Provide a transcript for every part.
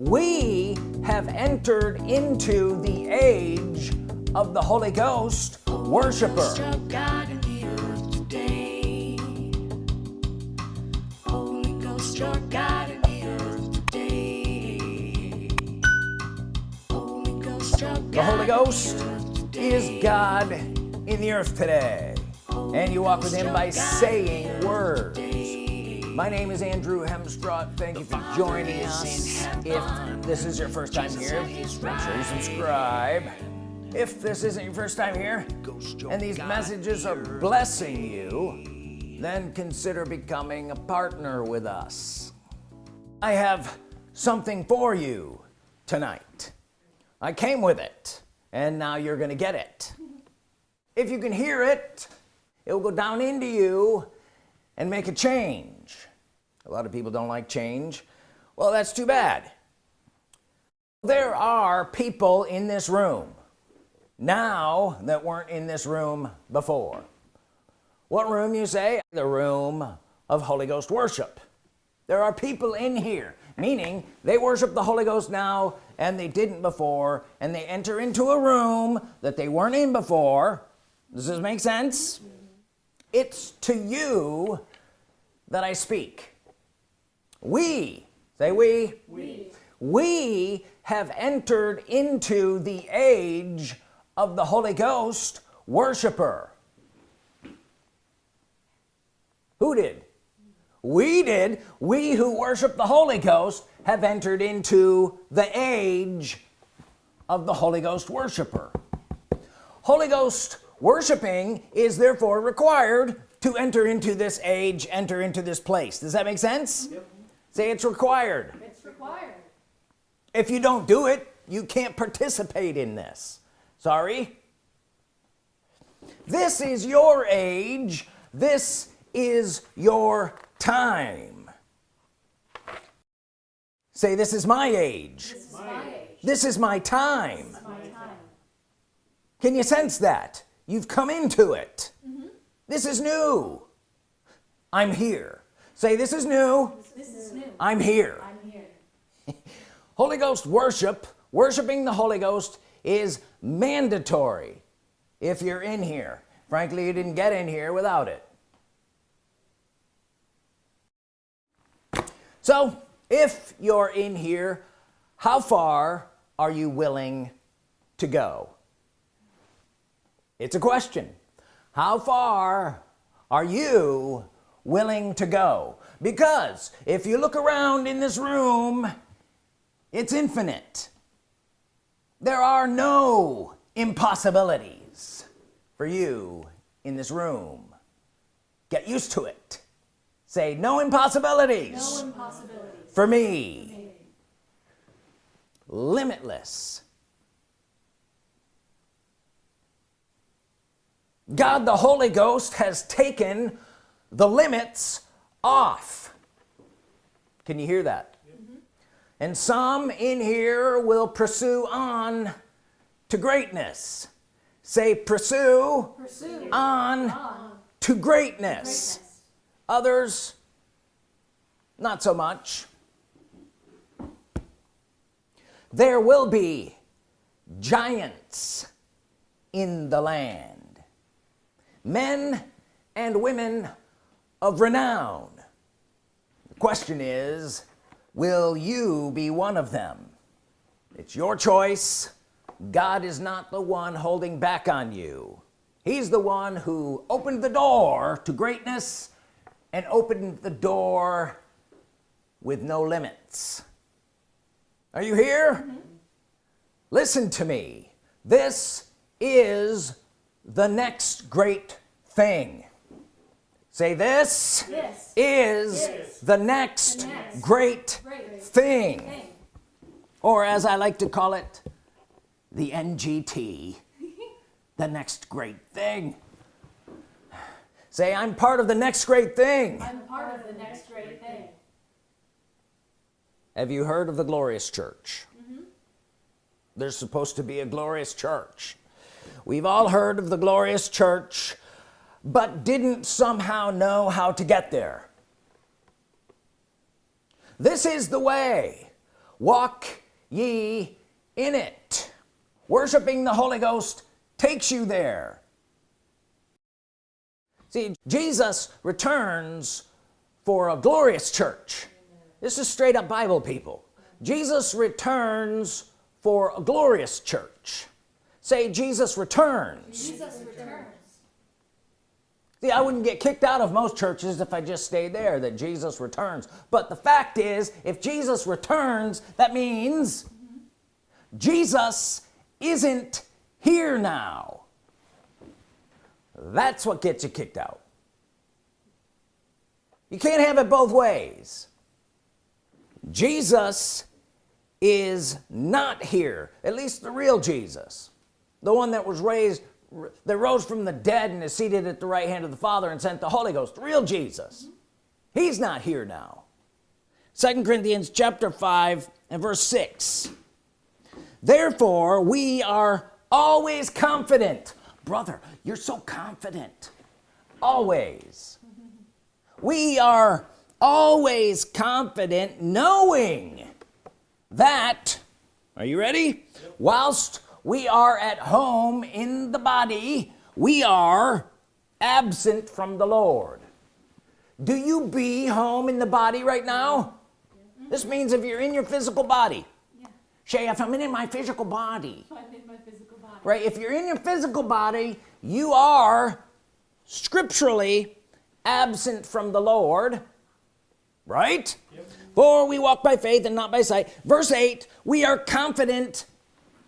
we have entered into the age of the Holy Ghost worshiper. The Holy Ghost is God in the earth today. And you walk with him by saying words my name is Andrew Hemstraught. Thank you for joining us. If this is your first time here make sure you subscribe. If this isn't your first time here and these messages are blessing you then consider becoming a partner with us. I have something for you tonight. I came with it and now you're gonna get it. If you can hear it it will go down into you and make a change a lot of people don't like change. Well that's too bad. There are people in this room now that weren't in this room before. What room you say? The room of Holy Ghost worship. There are people in here meaning they worship the Holy Ghost now and they didn't before and they enter into a room that they weren't in before. Does this make sense? It's to you that I speak we. Say we. We, we have entered into the age of the Holy Ghost worshiper. Who did? We did. We who worship the Holy Ghost have entered into the age of the Holy Ghost worshiper. Holy Ghost worshiping is therefore required to enter into this age enter into this place. Does that make sense? Yep. Say it's required. It's required. If you don't do it you can't participate in this. Sorry? This is your age. This is your time. Say this is my age. This is my, age. This is my time. Is my time. Can you sense that? You've come into it. Mm -hmm. this is new. I'm here. Say this is new this is mm. new. I'm here. I'm here. Holy Ghost worship worshiping the Holy Ghost is mandatory if you're in here. Frankly you didn't get in here without it. So if you're in here how far are you willing to go? It's a question. How far are you willing to go. Because if you look around in this room it's infinite. There are no impossibilities for you in this room. Get used to it. Say no impossibilities, no impossibilities. for me, me. limitless. God the Holy Ghost has taken the limits off. Can you hear that? Mm-hmm. And some in here will pursue on to greatness. Say pursue, pursue on, on to greatness. greatness. Others not so much. There will be giants in the land. Men and women of renown. The question is will you be one of them? It's your choice. God is not the one holding back on you. He's the one who opened the door to greatness and opened the door with no limits. Are you here? Mm -hmm. listen to me. This is the next great thing say this, this is, is the next, the next great, great thing. thing. Or as I like to call it the NGT the next great thing. Say I'm part of the next great thing. I'm part of the next great thing. Have you heard of the glorious church? Mm -hmm. there's supposed to be a glorious church. We've all heard of the glorious church but didn't somehow know how to get there. This is the way. Walk ye in it. Worshiping the Holy Ghost takes you there. See Jesus returns for a glorious church. This is straight up Bible people. Jesus returns for a glorious church. Say Jesus returns. Jesus returns. See, I wouldn't get kicked out of most churches if I just stayed there that Jesus returns. But the fact is if Jesus returns that means Jesus isn't here now. That's what gets you kicked out. You can't have it both ways. Jesus is not here at least the real Jesus the one that was raised that rose from the dead and is seated at the right hand of the Father and sent the Holy Ghost real Jesus. He's not here now. Second Corinthians chapter 5 and verse 6 therefore we are always confident. Brother you're so confident. Always. We are always confident knowing that are you ready? Whilst we are at home in the body. We are absent from the Lord. Do you be home in the body right now? This means if you're in your physical body. Yeah. Shay if I'm in my physical body. I'm in my physical body. right if you're in your physical body you are scripturally absent from the Lord. Right? For we walk by faith and not by sight. Verse 8 we are confident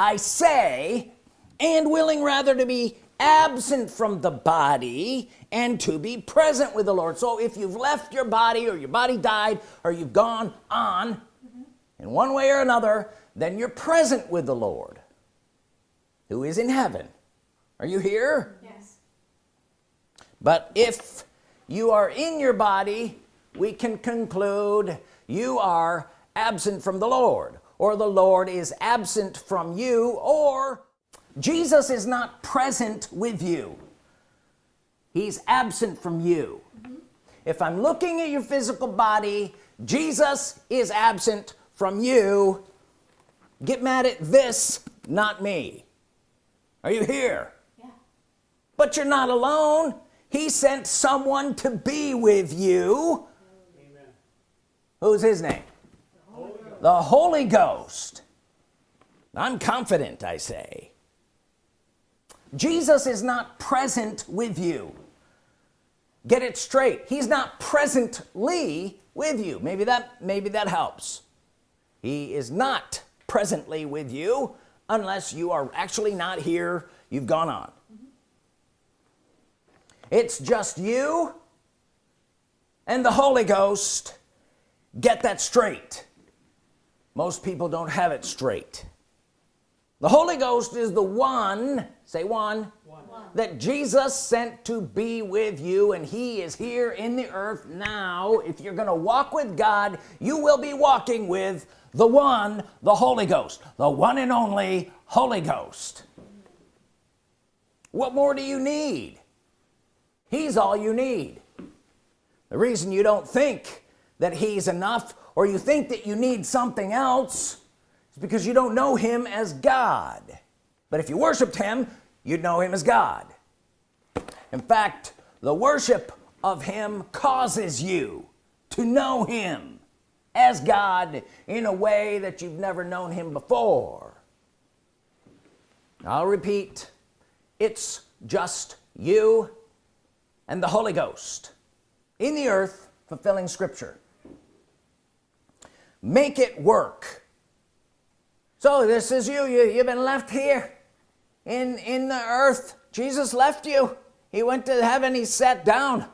I say and willing rather to be absent from the body and to be present with the Lord. So if you've left your body or your body died or you've gone on in one way or another then you're present with the Lord who is in heaven. Are you here? Yes. but if you are in your body we can conclude you are absent from the Lord or the Lord is absent from you or Jesus is not present with you. He's absent from you. If I'm looking at your physical body Jesus is absent from you. Get mad at this not me. Are you here? Yeah. but you're not alone. He sent someone to be with you. Amen. who's his name the Holy Ghost. I'm confident I say. Jesus is not present with you. Get it straight. He's not presently with you. Maybe that maybe that helps. He is not presently with you unless you are actually not here. You've gone on. It's just you and the Holy Ghost. Get that straight most people don't have it straight. The Holy Ghost is the one say one, one, that Jesus sent to be with you and he is here in the earth now. If you're gonna walk with God you will be walking with the one the Holy Ghost the one and only Holy Ghost. What more do you need? He's all you need. The reason you don't think that he's enough or you think that you need something else is because you don't know him as God. But if you worshiped him you'd know him as God. In fact the worship of him causes you to know him as God in a way that you've never known him before. I'll repeat it's just you and the Holy Ghost in the earth fulfilling scripture make it work. So this is you, you you've been left here in in the earth. Jesus left you. He went to heaven. He sat down.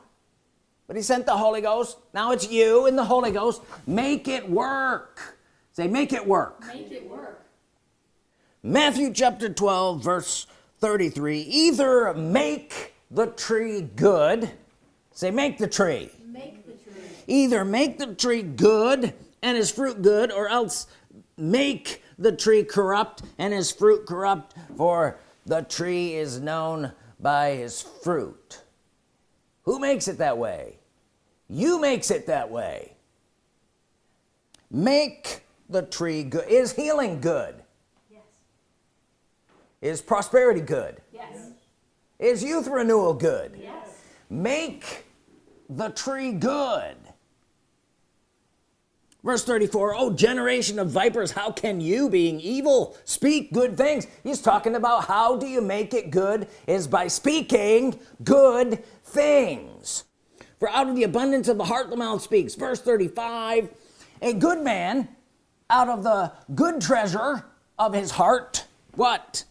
But he sent the Holy Ghost. Now it's you and the Holy Ghost. Make it work. Say make it work. Make it work. Matthew chapter 12 verse 33 either make the tree good. Say make the tree. Make the tree. either make the tree good and his fruit good or else make the tree corrupt and his fruit corrupt for the tree is known by his fruit. Who makes it that way? You makes it that way. Make the tree good. Is healing good? Yes. is prosperity good? Yes. is youth renewal good? Yes. make the tree good verse 34 oh generation of vipers how can you being evil speak good things? He's talking about how do you make it good is by speaking good things. For out of the abundance of the heart the mouth speaks. Verse 35 a good man out of the good treasure of his heart what?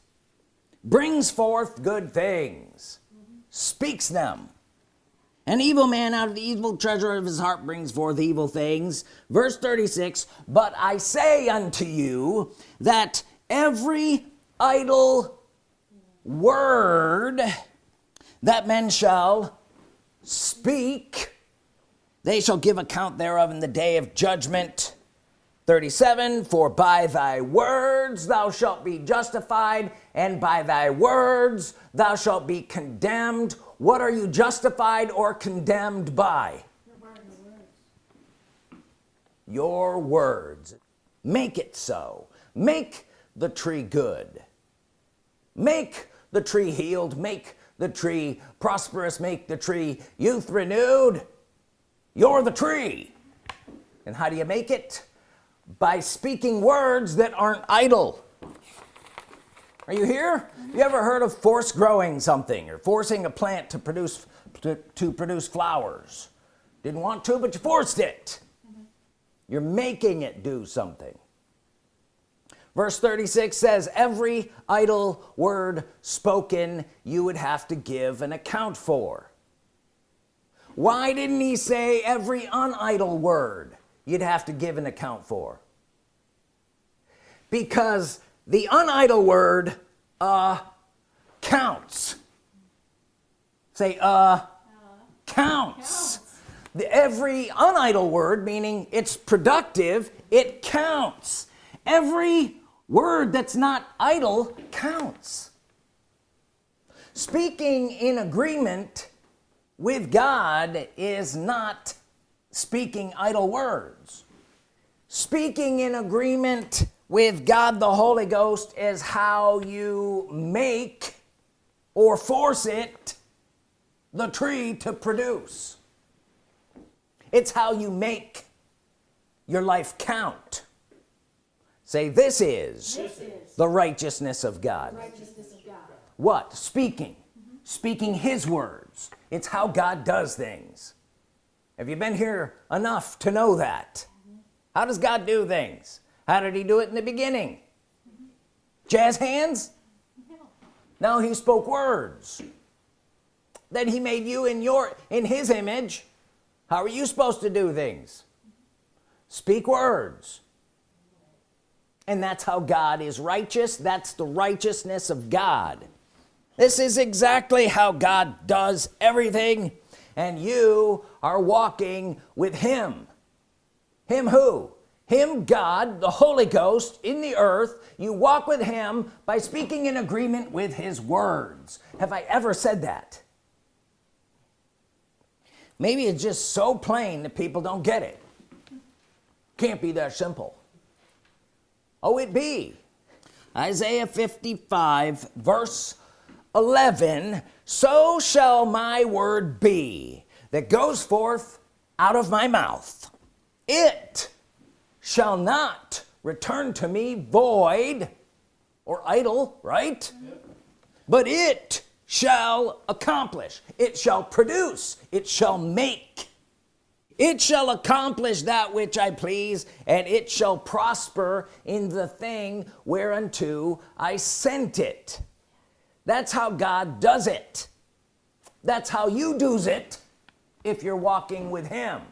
Brings forth good things speaks them an evil man out of the evil treasure of his heart brings forth evil things. Verse 36 but I say unto you that every idle word that men shall speak they shall give account thereof in the day of judgment. 37 for by thy words thou shalt be justified and by thy words thou shalt be condemned what are you justified or condemned by? Your words. Make it so. Make the tree good. Make the tree healed. Make the tree prosperous. Make the tree youth renewed. You're the tree. And how do you make it? By speaking words that aren't idle are you here? You ever heard of force growing something or forcing a plant to produce to, to produce flowers? Didn't want to but you forced it. Mm-hmm. You're making it do something. Verse 36 says every idle word spoken you would have to give an account for. Why didn't he say every unidle word you'd have to give an account for? Because the unidle word uh counts. Say uh counts. The, every unidle word meaning it's productive it counts. Every word that's not idle counts. Speaking in agreement with God is not speaking idle words. Speaking in agreement with God the Holy Ghost is how you make or force it the tree to produce. It's how you make your life count. Say this is This is the righteousness of God. righteousness of God. what? Speaking. Speaking his words. It's how God does things. Have you been here enough to know that? How does God do things how did he do it in the beginning? Jazz hands? No he spoke words. Then he made you in your in his image. How are you supposed to do things? Speak words. And that's how God is righteous. That's the righteousness of God. This is exactly how God does everything. And you are walking with him. Him who him God the Holy Ghost in the earth you walk with him by speaking in agreement with his words. Have I ever said that? Maybe it's just so plain that people don't get it. Can't be that simple. Oh it be. Isaiah 55 verse 11 so shall my word be that goes forth out of my mouth. It shall not return to me void or idle right? But it shall accomplish. It shall produce. It shall make. It shall accomplish that which I please and it shall prosper in the thing whereunto I sent it. That's how God does it. That's how you do's it if you're walking with him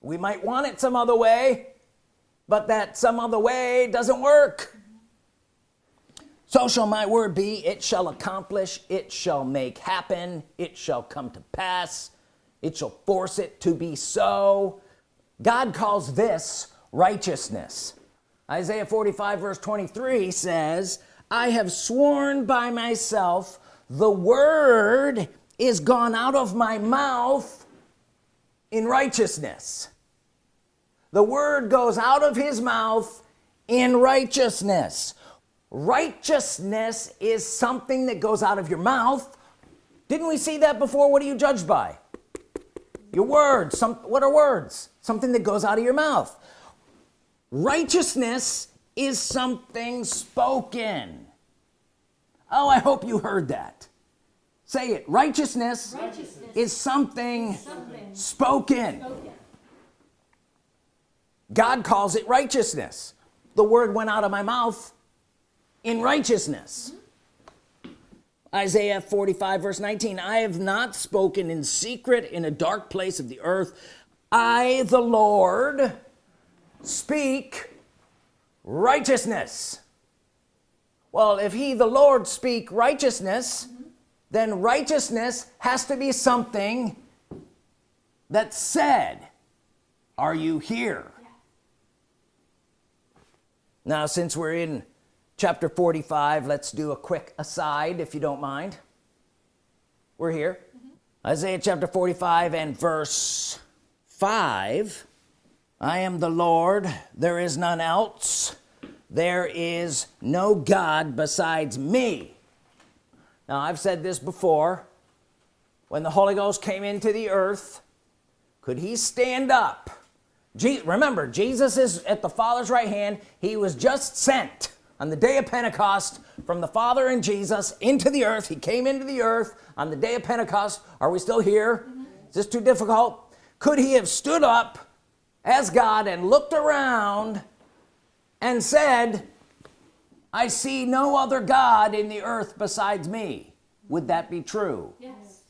we might want it some other way but that some other way doesn't work. So shall my word be it shall accomplish it shall make happen it shall come to pass it shall force it to be so. God calls this righteousness. Isaiah 45 verse 23 says I have sworn by myself the word is gone out of my mouth in righteousness. The word goes out of his mouth in righteousness. Righteousness is something that goes out of your mouth. Didn't we see that before? What are you judged by? Your words. Some what are words? Something that goes out of your mouth. Righteousness is something spoken. Oh I hope you heard that say it. Righteousness, Righteousness is something something spoken. spoken. God calls it righteousness. The word went out of my mouth in righteousness. Mm-hmm. Isaiah 45 verse 19 I have not spoken in secret in a dark place of the earth. I the Lord speak righteousness. Well if he the Lord speak righteousness then righteousness has to be something that said are you here? Now since we're in chapter 45 let's do a quick aside if you don't mind. We're here. Mm-hmm. Isaiah chapter 45 and verse 5 I am the Lord there is none else. There is no God besides me now I've said this before. When the Holy Ghost came into the earth could he stand up? Je remember Jesus is at the Father's right hand. He was just sent on the day of Pentecost from the Father and Jesus into the earth. He came into the earth on the day of Pentecost. Are we still here? Mm -hmm. is this too difficult? Could he have stood up as God and looked around and said I see no other God in the earth besides me. Would that be true? Yes.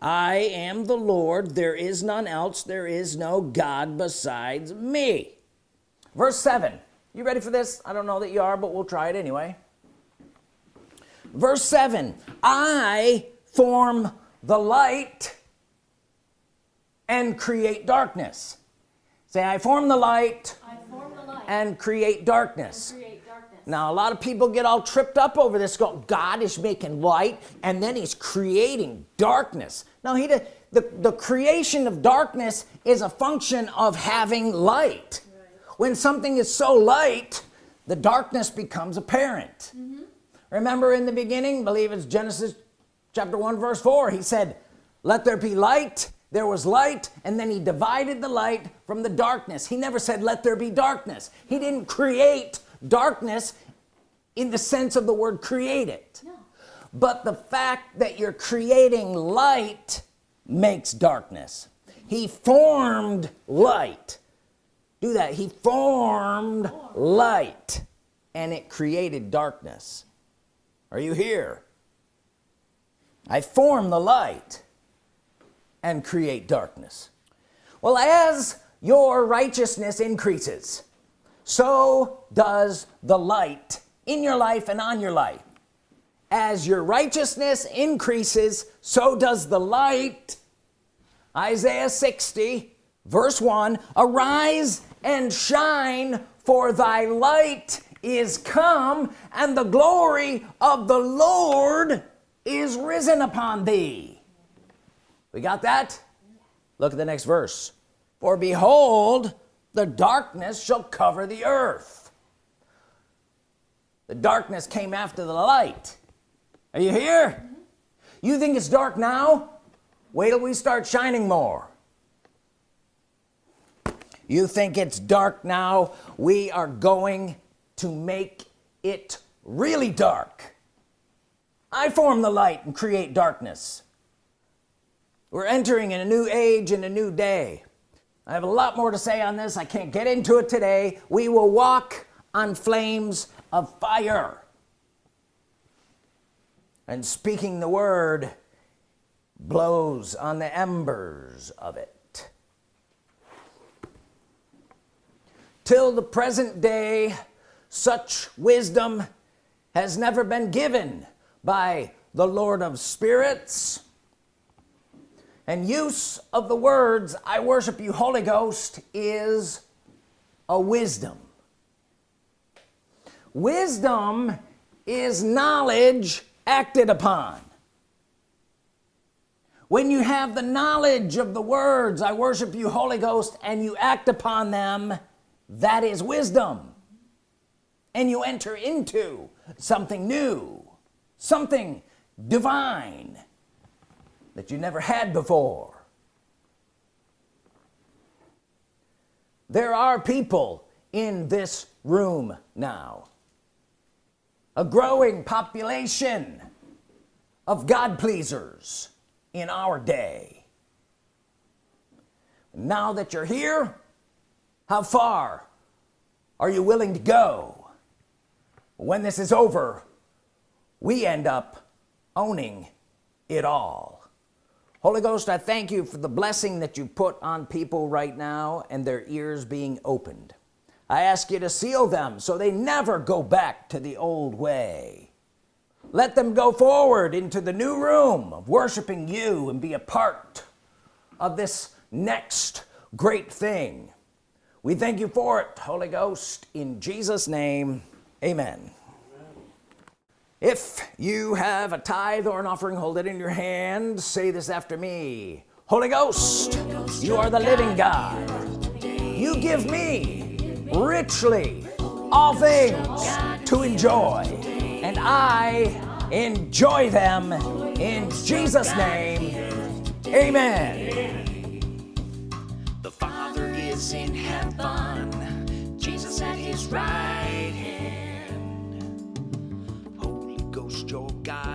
I am the Lord. There is none else. There is no God besides me. Verse 7 you ready for this? I don't know that you are but we'll try it anyway. Verse 7 I form the light and create darkness. Say I form the light, I form the light and create darkness. And create darkness. now a lot of people get all tripped up over this go God is making light and then he's creating darkness. Now he did the, the creation of darkness is a function of having light. When something is so light the darkness becomes apparent. Mm -hmm. remember in the beginning believe it's Genesis chapter 1 verse 4 he said let there be light there was light and then he divided the light from the darkness. He never said let there be darkness. He didn't create darkness in the sense of the word create it. No. but the fact that you're creating light makes darkness. He formed light. Do that. He formed light and it created darkness. Are you here? I form the light and create darkness. Well as your righteousness increases so does the light in your life and on your life. As your righteousness increases so does the light. Isaiah 60 verse 1 arise and shine for thy light is come and the glory of the Lord is risen upon thee we got that? Look at the next verse. For behold the darkness shall cover the earth. The darkness came after the light. Are you here? Mm -hmm. you think it's dark now? Wait till we start shining more. You think it's dark now? We are going to make it really dark. I form the light and create darkness we're entering in a new age and a new day. I have a lot more to say on this. I can't get into it today. We will walk on flames of fire. And speaking the word blows on the embers of it. Till the present day such wisdom has never been given by the Lord of spirits and use of the words I worship you Holy Ghost is a wisdom. Wisdom is knowledge acted upon. When you have the knowledge of the words I worship you Holy Ghost and you act upon them that is wisdom. And you enter into something new something divine that you never had before. There are people in this room now. A growing population of God pleasers in our day. Now that you're here how far are you willing to go? When this is over we end up owning it all Holy Ghost I thank you for the blessing that you put on people right now and their ears being opened. I ask you to seal them so they never go back to the old way. Let them go forward into the new room of worshiping you and be a part of this next great thing. We thank you for it Holy Ghost in Jesus name. Amen if you have a tithe or an offering hold it in your hand. Say this after me. Holy Ghost you are the living God. You give me richly all things to enjoy and I enjoy them in Jesus name. Amen. The Father is in heaven, Jesus at his right hand. jogar.